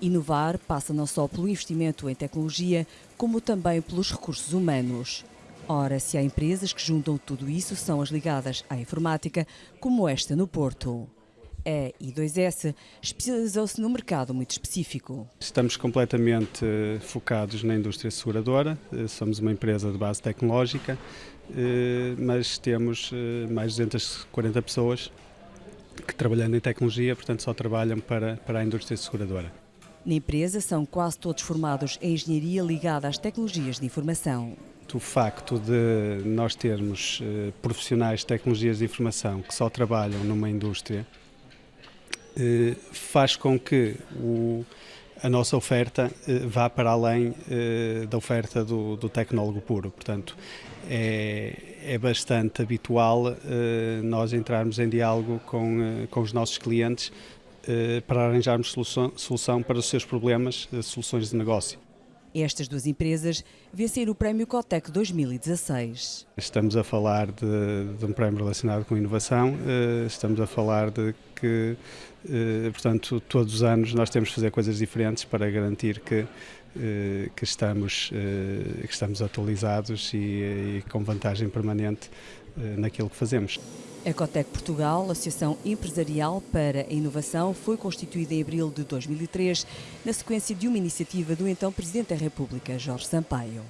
Inovar passa não só pelo investimento em tecnologia, como também pelos recursos humanos. Ora, se há empresas que juntam tudo isso, são as ligadas à informática, como esta no Porto. A I2S especializou-se num mercado muito específico. Estamos completamente eh, focados na indústria seguradora, eh, somos uma empresa de base tecnológica, eh, mas temos mais de 240 pessoas que trabalhando em tecnologia, portanto só trabalham para, para a indústria seguradora. Na empresa são quase todos formados em engenharia ligada às tecnologias de informação. O facto de nós termos eh, profissionais de tecnologias de informação que só trabalham numa indústria eh, faz com que o, a nossa oferta eh, vá para além eh, da oferta do, do, tecnólogo puro. Portanto, é, é bastante habitual eh, nós entrarmos em diálogo com, eh, com os nossos clientes eh, para arranjarmos solução, solução para os seus problemas, eh, soluções de negócio. Estas duas empresas venceram o Prémio Cotec 2016. Estamos a falar de, de, um prémio relacionado com inovação, eh, estamos a falar de que, portanto, todos os anos nós temos de fazer coisas diferentes para garantir que, que, estamos, que estamos atualizados e, e com vantagem permanente naquilo que fazemos. A Cotec Portugal, Associação Empresarial para a Inovação, foi constituída em abril de 2003, na sequência de uma iniciativa do então Presidente da República, Jorge Sampaio.